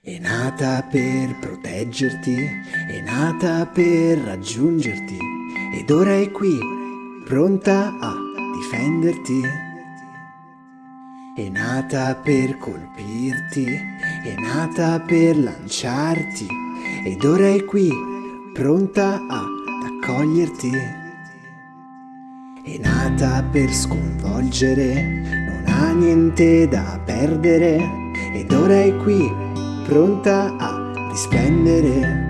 È nata per proteggerti, è nata per raggiungerti ed ora è qui, pronta a difenderti. È nata per colpirti, è nata per lanciarti ed ora è qui, pronta ad accoglierti. È nata per sconvolgere, non ha niente da perdere ed ora è qui, pronta a risplendere.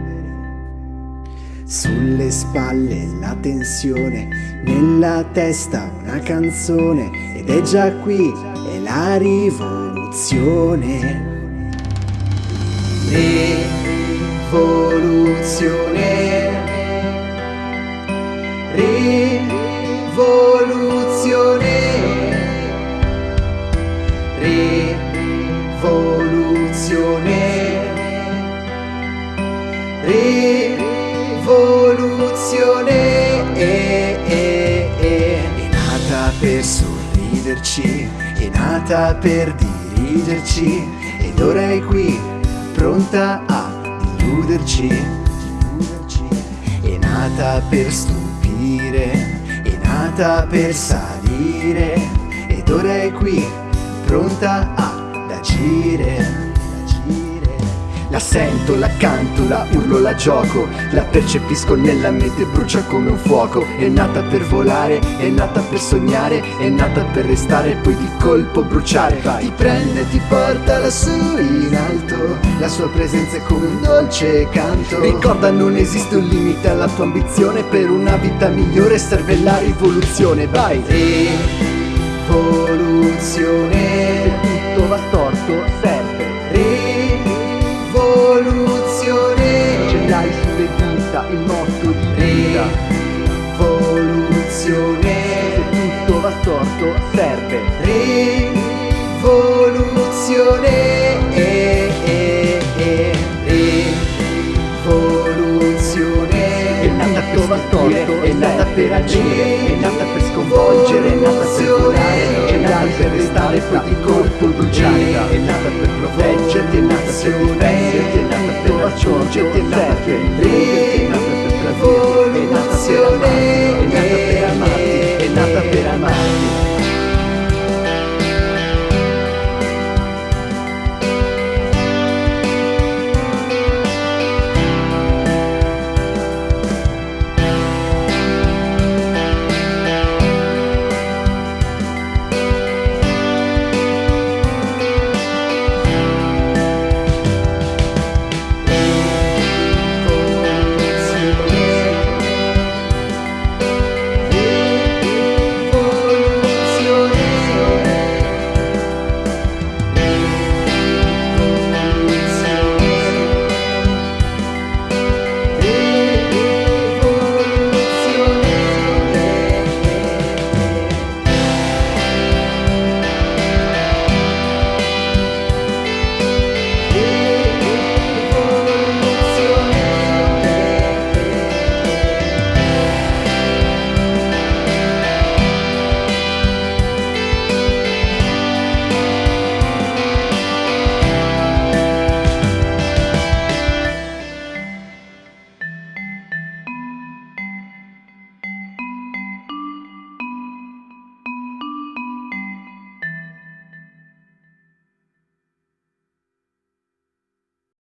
Sulle spalle la tensione, nella testa una canzone ed è già qui, è la rivoluzione. Per sorriderci, è nata per dirigerci ed ora è qui, pronta a illuderci. È nata per stupire, è nata per salire ed ora è qui, pronta ad agire. La sento, la canto, la urlo, la gioco La percepisco nella mente, brucia come un fuoco. È nata per volare, è nata per sognare È nata per restare, poi di colpo bruciare. Vai. Ti prende, ti porta lassù in alto La sua presenza è come un dolce canto. Ricorda non esiste un limite alla tua ambizione Per una vita migliore serve la rivoluzione. Vai! Rivoluzione Dita il motto di vita. Rivoluzione. Se tutto va storto serve. Rivoluzione. Eh, eh, eh. Rivoluzione. È nata per stupire, è nata per agire È nata per sconvolgere, è nata per volare È nata per restare poi di colpo bruciare. È nata per proteggerti, è nata per difenderti È nata per raggiungerti, è nata per